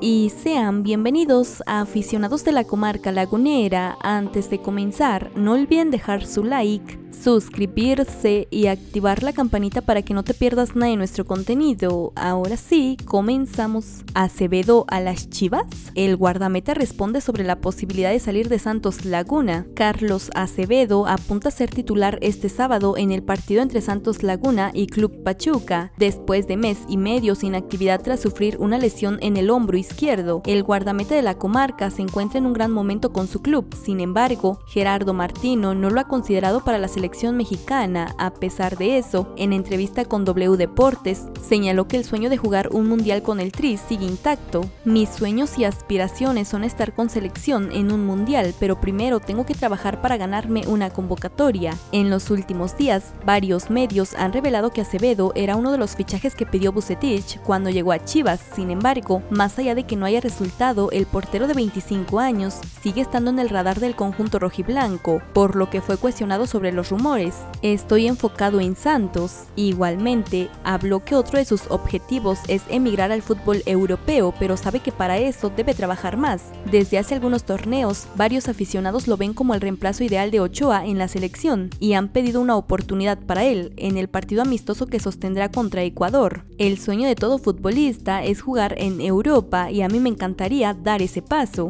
y sean bienvenidos a aficionados de la comarca lagunera. Antes de comenzar, no olviden dejar su like, suscribirse y activar la campanita para que no te pierdas nada de nuestro contenido. Ahora sí, comenzamos. Acevedo a las Chivas. El guardameta responde sobre la posibilidad de salir de Santos Laguna. Carlos Acevedo apunta a ser titular este sábado en el partido entre Santos Laguna y Club Pachuca, después de mes y medio sin actividad tras sufrir una lesión en el hombro izquierdo. El guardameta de la comarca se encuentra en un gran momento con su club, sin embargo, Gerardo Martino no lo ha considerado para la selección mexicana. A pesar de eso, en entrevista con W Deportes, señaló que el sueño de jugar un mundial con el Tri sigue intacto. Mis sueños y aspiraciones son estar con selección en un mundial, pero primero tengo que trabajar para ganarme una convocatoria. En los últimos días, varios medios han revelado que Acevedo era uno de los fichajes que pidió Bucetich cuando llegó a Chivas. Sin embargo, más allá de que no haya resultado, el portero de 25 años sigue estando en el radar del conjunto rojiblanco, por lo que fue cuestionado sobre los rumores. Estoy enfocado en Santos. Igualmente, habló que otro de sus objetivos es emigrar al fútbol europeo, pero sabe que para eso debe trabajar más. Desde hace algunos torneos, varios aficionados lo ven como el reemplazo ideal de Ochoa en la selección y han pedido una oportunidad para él en el partido amistoso que sostendrá contra Ecuador. El sueño de todo futbolista es jugar en Europa y a mí me encantaría dar ese paso.